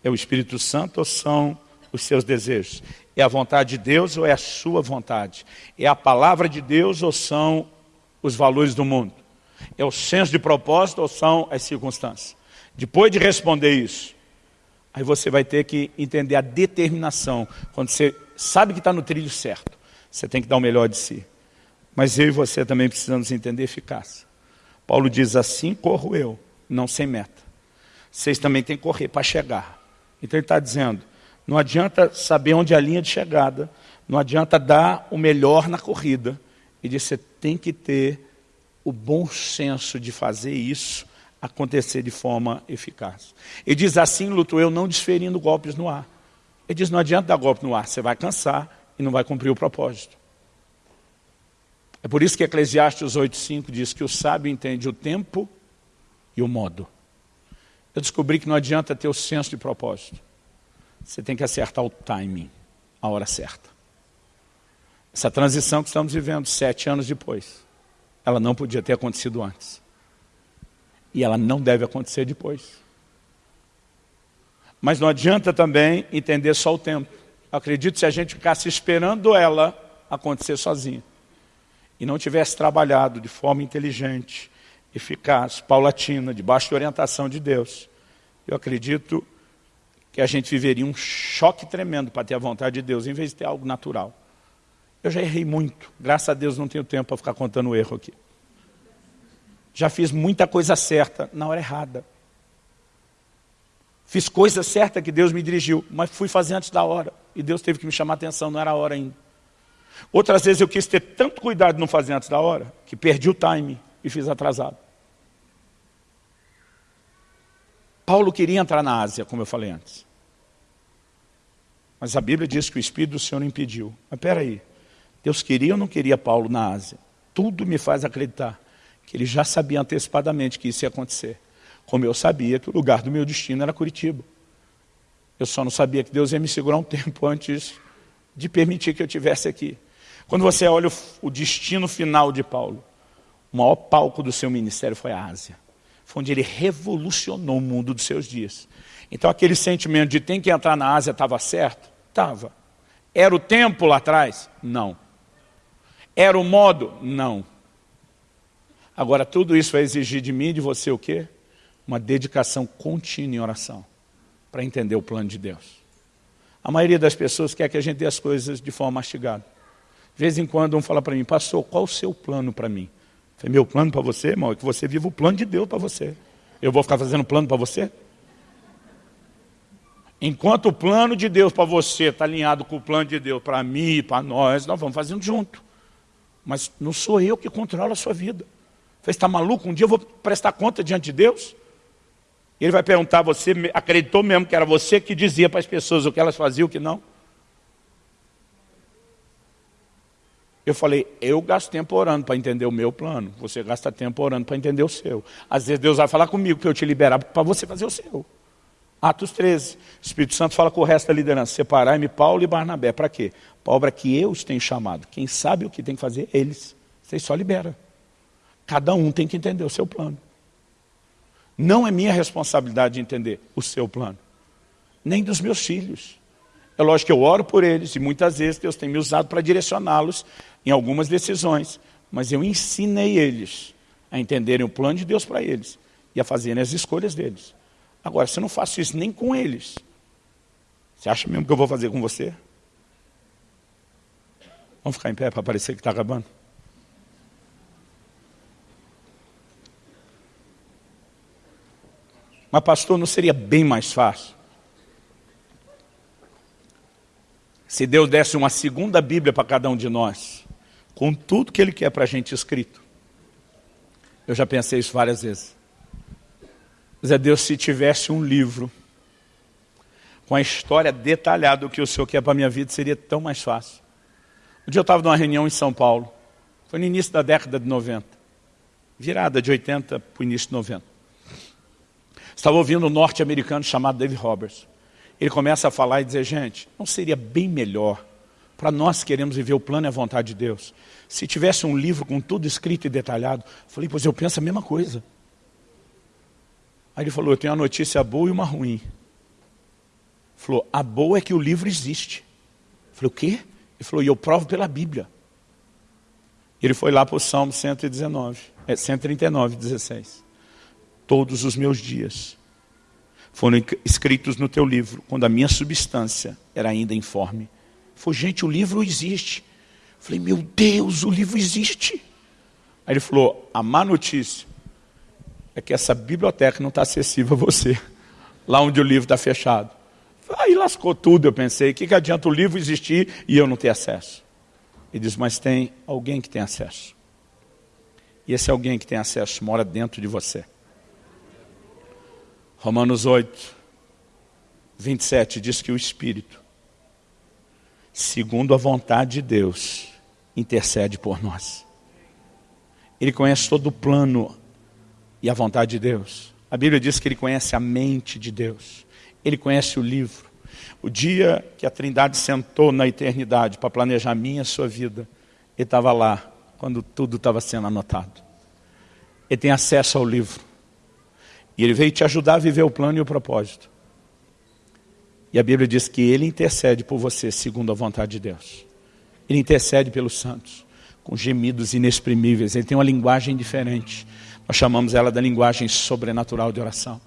É o Espírito Santo ou são os seus desejos? É a vontade de Deus ou é a sua vontade? É a palavra de Deus ou são os valores do mundo? É o senso de propósito ou são as circunstâncias? Depois de responder isso, aí você vai ter que entender a determinação. Quando você sabe que está no trilho certo, você tem que dar o melhor de si. Mas eu e você também precisamos entender eficácia. Paulo diz assim, corro eu, não sem meta. Vocês também têm que correr para chegar. Então ele está dizendo, não adianta saber onde é a linha de chegada, não adianta dar o melhor na corrida. E diz, você tem que ter o bom senso de fazer isso acontecer de forma eficaz. Ele diz assim, luto eu, não desferindo golpes no ar. Ele diz, não adianta dar golpe no ar, você vai cansar e não vai cumprir o propósito. É por isso que Eclesiastes 8,5 diz que o sábio entende o tempo e o modo. Eu descobri que não adianta ter o senso de propósito. Você tem que acertar o timing, a hora certa. Essa transição que estamos vivendo sete anos depois, ela não podia ter acontecido antes. E ela não deve acontecer depois. Mas não adianta também entender só o tempo. acredito se a gente ficasse esperando ela acontecer sozinha e não tivesse trabalhado de forma inteligente, eficaz, paulatina, debaixo da orientação de Deus, eu acredito que a gente viveria um choque tremendo para ter a vontade de Deus, em vez de ter algo natural. Eu já errei muito, graças a Deus não tenho tempo para ficar contando o erro aqui. Já fiz muita coisa certa na hora errada. Fiz coisa certa que Deus me dirigiu, mas fui fazer antes da hora. E Deus teve que me chamar a atenção, não era a hora ainda. Outras vezes eu quis ter tanto cuidado de não fazer antes da hora, que perdi o time e fiz atrasado. Paulo queria entrar na Ásia, como eu falei antes. Mas a Bíblia diz que o Espírito do Senhor impediu. Mas espera aí, Deus queria ou não queria Paulo na Ásia? Tudo me faz acreditar que ele já sabia antecipadamente que isso ia acontecer. Como eu sabia que o lugar do meu destino era Curitiba. Eu só não sabia que Deus ia me segurar um tempo antes de permitir que eu estivesse aqui. Quando você olha o destino final de Paulo, o maior palco do seu ministério foi a Ásia. Foi onde ele revolucionou o mundo dos seus dias. Então aquele sentimento de tem que entrar na Ásia estava certo? Estava. Era o tempo lá atrás? Não. Era o modo? Não. Agora tudo isso vai exigir de mim e de você o quê? Uma dedicação contínua em oração. Para entender o plano de Deus. A maioria das pessoas quer que a gente dê as coisas de forma mastigada. De vez em quando um fala para mim, pastor, qual o seu plano para mim? Falei, meu plano para você, irmão, é que você viva o plano de Deus para você. Eu vou ficar fazendo plano para você? Enquanto o plano de Deus para você está alinhado com o plano de Deus para mim e para nós, nós vamos fazendo junto. Mas não sou eu que controlo a sua vida. Você está maluco? Um dia eu vou prestar conta diante de Deus? Ele vai perguntar, você acreditou mesmo que era você que dizia para as pessoas o que elas faziam, o que não? Eu falei, eu gasto tempo orando para entender o meu plano. Você gasta tempo orando para entender o seu. Às vezes Deus vai falar comigo para eu te liberar para você fazer o seu. Atos 13. O Espírito Santo fala com o resto da liderança. Separai-me Paulo e Barnabé. Para quê? Para a obra que eu os tenho chamado. Quem sabe o que tem que fazer? Eles. Vocês só liberam. Cada um tem que entender o seu plano. Não é minha responsabilidade entender o seu plano. Nem dos meus filhos. É lógico que eu oro por eles e muitas vezes Deus tem me usado para direcioná-los em algumas decisões. Mas eu ensinei eles a entenderem o plano de Deus para eles e a fazerem as escolhas deles. Agora, se eu não faço isso nem com eles, você acha mesmo que eu vou fazer com você? Vamos ficar em pé para parecer que está acabando? Mas pastor, não seria bem mais fácil? Se Deus desse uma segunda Bíblia para cada um de nós, com tudo que Ele quer para a gente escrito. Eu já pensei isso várias vezes. Mas é Deus, se tivesse um livro com a história detalhada do que o Senhor quer para a minha vida, seria tão mais fácil. Um dia eu estava numa reunião em São Paulo, foi no início da década de 90, virada de 80 para o início de 90. Estava ouvindo um norte-americano chamado David Roberts. Ele começa a falar e dizer, gente, não seria bem melhor para nós que queremos viver o plano e a vontade de Deus, se tivesse um livro com tudo escrito e detalhado, falei, pois eu penso a mesma coisa. Aí ele falou, eu tenho uma notícia boa e uma ruim. Falou, a boa é que o livro existe. Falei, o quê? Ele falou, e eu provo pela Bíblia. Ele foi lá para o Salmo 119, é, 139, 16. Todos os meus dias foram escritos no teu livro, quando a minha substância era ainda informe. Falou, gente, o livro existe. Falei, meu Deus, o livro existe. Aí ele falou, a má notícia é que essa biblioteca não está acessível a você, lá onde o livro está fechado. Aí lascou tudo, eu pensei, o que, que adianta o livro existir e eu não ter acesso? Ele diz, mas tem alguém que tem acesso. E esse alguém que tem acesso mora dentro de você. Romanos 8, 27 diz que o Espírito, segundo a vontade de Deus, intercede por nós. Ele conhece todo o plano e a vontade de Deus. A Bíblia diz que ele conhece a mente de Deus. Ele conhece o livro. O dia que a Trindade sentou na eternidade para planejar a minha e a sua vida, ele estava lá, quando tudo estava sendo anotado. Ele tem acesso ao livro. E ele veio te ajudar a viver o plano e o propósito. E a Bíblia diz que ele intercede por você segundo a vontade de Deus. Ele intercede pelos santos, com gemidos inexprimíveis. Ele tem uma linguagem diferente. Nós chamamos ela da linguagem sobrenatural de oração.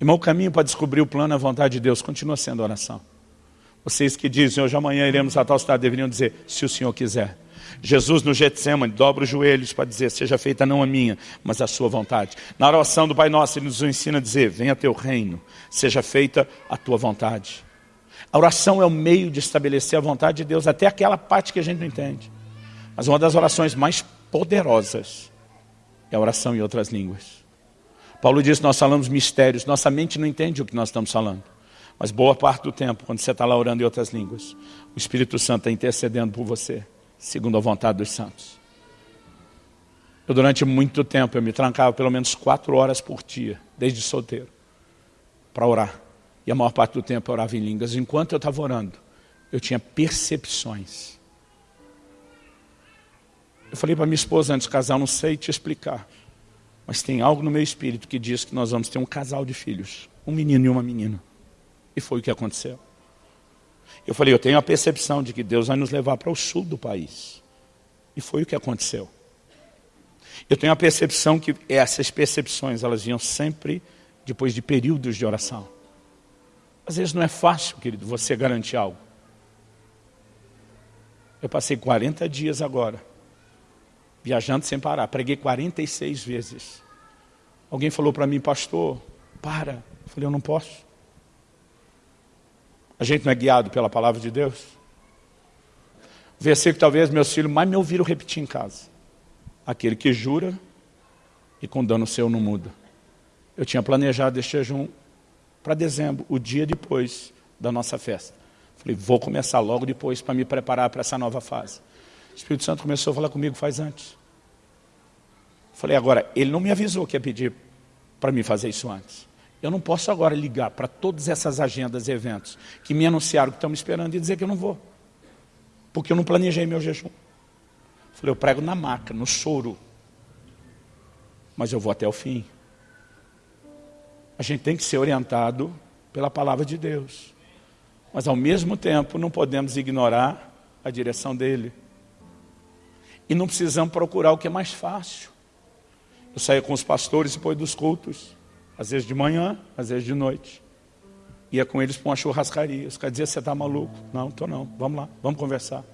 Irmão, o caminho para descobrir o plano e a vontade de Deus continua sendo oração. Vocês que dizem, hoje amanhã iremos a tal cidade, deveriam dizer, se o Senhor quiser. Jesus no Getsemane dobra os joelhos para dizer, seja feita não a minha, mas a sua vontade. Na oração do Pai Nosso, Ele nos ensina a dizer, venha teu reino, seja feita a tua vontade. A oração é o meio de estabelecer a vontade de Deus, até aquela parte que a gente não entende. Mas uma das orações mais poderosas é a oração em outras línguas. Paulo diz nós falamos mistérios, nossa mente não entende o que nós estamos falando. Mas boa parte do tempo, quando você está lá orando em outras línguas, o Espírito Santo está intercedendo por você, segundo a vontade dos santos. Eu, durante muito tempo, eu me trancava pelo menos quatro horas por dia, desde solteiro, para orar. E a maior parte do tempo eu orava em línguas. Enquanto eu estava orando, eu tinha percepções eu falei para minha esposa antes de casar, não sei te explicar. Mas tem algo no meu espírito que diz que nós vamos ter um casal de filhos. Um menino e uma menina. E foi o que aconteceu. Eu falei, eu tenho a percepção de que Deus vai nos levar para o sul do país. E foi o que aconteceu. Eu tenho a percepção que essas percepções, elas vinham sempre depois de períodos de oração. Às vezes não é fácil, querido, você garantir algo. Eu passei 40 dias agora, viajando sem parar. Preguei 46 vezes. Alguém falou para mim, pastor, para. Eu falei, eu não posso. A gente não é guiado pela palavra de Deus? Versículo talvez meus filhos mais me ouviram repetir em casa. Aquele que jura e com dano seu não muda. Eu tinha planejado este jejum para dezembro, o dia depois da nossa festa. Falei, vou começar logo depois para me preparar para essa nova fase. O Espírito Santo começou a falar comigo faz antes. Falei, agora, ele não me avisou que ia pedir para mim fazer isso antes. Eu não posso agora ligar para todas essas agendas e eventos que me anunciaram que estão me esperando e dizer que eu não vou. Porque eu não planejei meu jejum. Falei, eu prego na maca, no soro. Mas eu vou até o fim. A gente tem que ser orientado pela palavra de Deus. Mas ao mesmo tempo não podemos ignorar a direção dele. E não precisamos procurar o que é mais fácil. Eu saía com os pastores depois dos cultos, às vezes de manhã, às vezes de noite. Ia com eles para uma churrascaria. Os caras diziam, você está maluco? Não, estou não. Vamos lá, vamos conversar.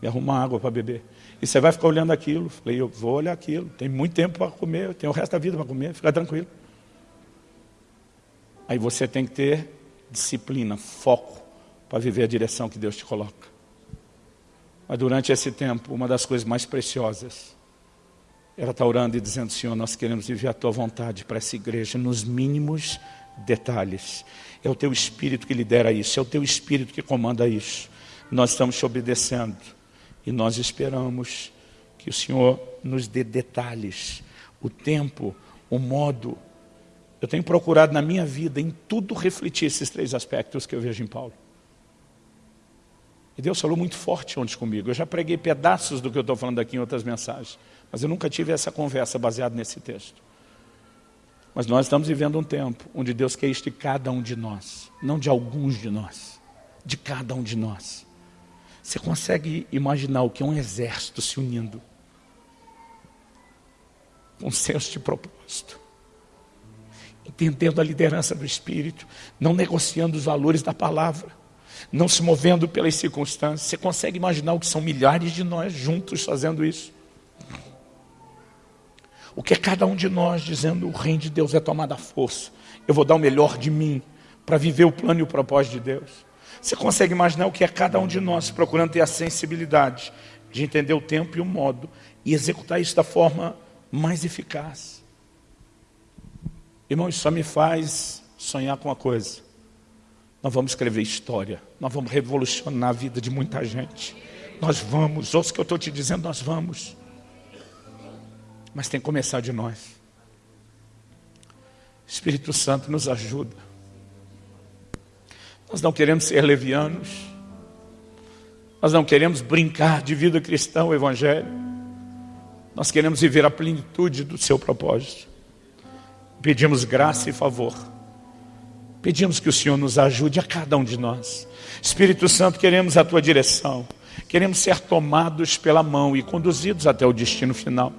E arrumar água para beber. E você vai ficar olhando aquilo. Falei, eu vou olhar aquilo. Tem muito tempo para comer, eu tenho o resto da vida para comer, fica tranquilo. Aí você tem que ter disciplina, foco para viver a direção que Deus te coloca. Mas durante esse tempo, uma das coisas mais preciosas era estar orando e dizendo, Senhor, nós queremos viver a Tua vontade para essa igreja nos mínimos detalhes. É o Teu Espírito que lidera isso, é o Teu Espírito que comanda isso. Nós estamos te obedecendo e nós esperamos que o Senhor nos dê detalhes, o tempo, o modo. Eu tenho procurado na minha vida, em tudo, refletir esses três aspectos que eu vejo em Paulo. E Deus falou muito forte ontem comigo. Eu já preguei pedaços do que eu estou falando aqui em outras mensagens. Mas eu nunca tive essa conversa baseada nesse texto. Mas nós estamos vivendo um tempo onde Deus quer isto de cada um de nós. Não de alguns de nós. De cada um de nós. Você consegue imaginar o que é um exército se unindo? Com um senso de propósito. Entendendo a liderança do Espírito. Não negociando os valores da palavra não se movendo pelas circunstâncias. Você consegue imaginar o que são milhares de nós juntos fazendo isso? O que é cada um de nós dizendo: o reino de Deus é tomada força. Eu vou dar o melhor de mim para viver o plano e o propósito de Deus. Você consegue imaginar o que é cada um de nós procurando ter a sensibilidade de entender o tempo e o modo e executar isso da forma mais eficaz? Irmão, isso só me faz sonhar com uma coisa nós vamos escrever história, nós vamos revolucionar a vida de muita gente. Nós vamos, ouça o que eu estou te dizendo, nós vamos. Mas tem que começar de nós. Espírito Santo nos ajuda. Nós não queremos ser levianos. Nós não queremos brincar de vida cristã, o Evangelho. Nós queremos viver a plenitude do seu propósito. Pedimos graça e favor Pedimos que o Senhor nos ajude a cada um de nós. Espírito Santo, queremos a tua direção. Queremos ser tomados pela mão e conduzidos até o destino final.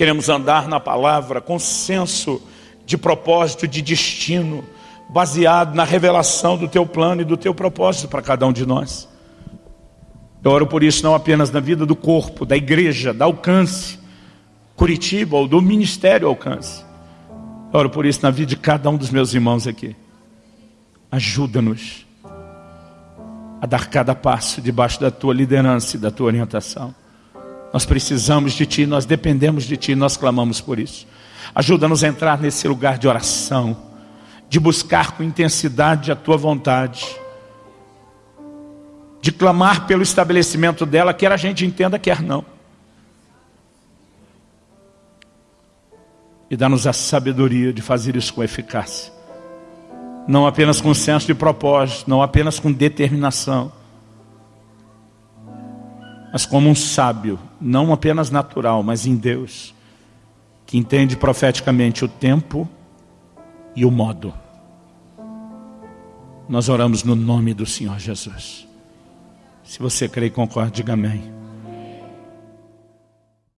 Queremos andar na palavra com senso de propósito, de destino, baseado na revelação do teu plano e do teu propósito para cada um de nós. Eu oro por isso não apenas na vida do corpo, da igreja, da alcance, Curitiba ou do ministério alcance, oro por isso na vida de cada um dos meus irmãos aqui. Ajuda-nos a dar cada passo debaixo da tua liderança e da tua orientação. Nós precisamos de ti, nós dependemos de ti, nós clamamos por isso. Ajuda-nos a entrar nesse lugar de oração, de buscar com intensidade a tua vontade, de clamar pelo estabelecimento dela, quer a gente entenda, quer não. e dá-nos a sabedoria de fazer isso com eficácia. Não apenas com senso de propósito, não apenas com determinação, mas como um sábio, não apenas natural, mas em Deus, que entende profeticamente o tempo e o modo. Nós oramos no nome do Senhor Jesus. Se você crê e concorda, diga amém.